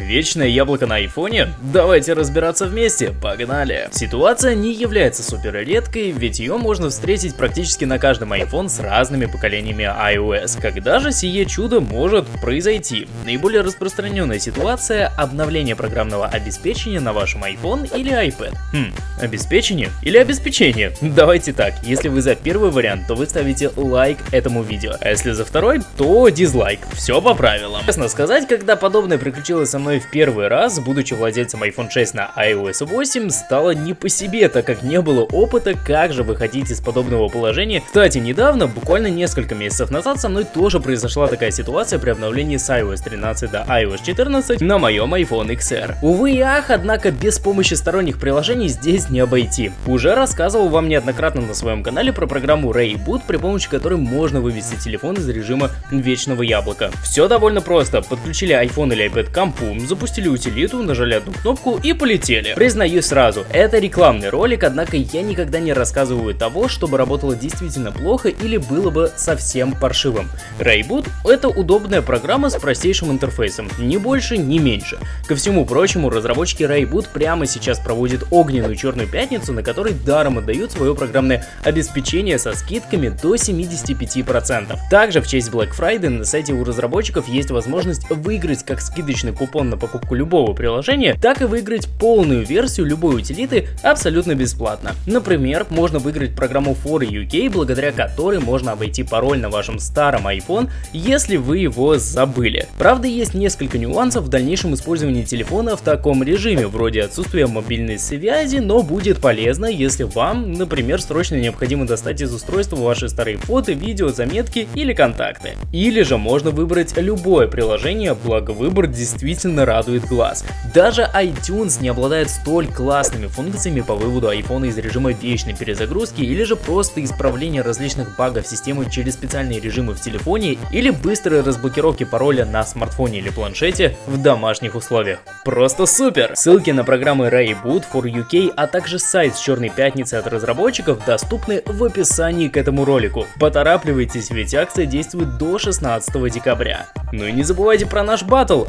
Вечное яблоко на айфоне? Давайте разбираться вместе, погнали! Ситуация не является супер редкой, ведь ее можно встретить практически на каждом iPhone с разными поколениями iOS. Когда же сие чудо может произойти? Наиболее распространенная ситуация – обновление программного обеспечения на вашем iPhone или iPad. Хм, обеспечение или обеспечение? Давайте так, если вы за первый вариант, то вы ставите лайк этому видео, а если за второй, то дизлайк. Все по правилам. Честно сказать, когда подобное приключилось со мной в первый раз, будучи владельцем iPhone 6 на iOS 8, стало не по себе, так как не было опыта, как же выходить из подобного положения. Кстати, недавно, буквально несколько месяцев назад, со мной тоже произошла такая ситуация при обновлении с iOS 13 до iOS 14 на моем iPhone XR. Увы и ах, однако без помощи сторонних приложений здесь не обойти. Уже рассказывал вам неоднократно на своем канале про программу Rayboot, при помощи которой можно вывести телефон из режима вечного яблока. Все довольно просто. Подключили iPhone или iPad к компу, запустили утилиту, нажали одну кнопку и полетели. Признаюсь сразу, это рекламный ролик, однако я никогда не рассказываю того, чтобы работало действительно плохо или было бы совсем паршивым. Rayboot это удобная программа с простейшим интерфейсом, ни больше, ни меньше. Ко всему прочему, разработчики Rayboot прямо сейчас проводят огненную черную пятницу, на которой даром отдают свое программное обеспечение со скидками до 75%. Также в честь Black Friday на сайте у разработчиков есть возможность выиграть как скидочный купон на покупку любого приложения, так и выиграть полную версию любой утилиты абсолютно бесплатно. Например, можно выиграть программу For UK, благодаря которой можно обойти пароль на вашем старом iPhone, если вы его забыли. Правда, есть несколько нюансов в дальнейшем использовании телефона в таком режиме, вроде отсутствия мобильной связи, но будет полезно, если вам, например, срочно необходимо достать из устройства ваши старые фото, видео, заметки или контакты. Или же можно выбрать любое приложение, благо выбор действительно радует глаз. Даже iTunes не обладает столь классными функциями по выводу iPhone из режима вечной перезагрузки или же просто исправления различных багов системы через специальные режимы в телефоне или быстрой разблокировки пароля на смартфоне или планшете в домашних условиях. Просто супер! Ссылки на программы Rayboot for UK, а также сайт с черной пятницы от разработчиков доступны в описании к этому ролику. Поторапливайтесь, ведь акция действует до 16 декабря. Ну и не забывайте про наш батл,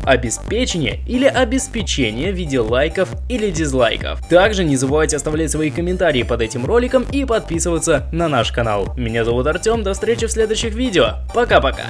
обеспечение или обеспечение в виде лайков или дизлайков. Также не забывайте оставлять свои комментарии под этим роликом и подписываться на наш канал. Меня зовут Артем, до встречи в следующих видео. Пока-пока.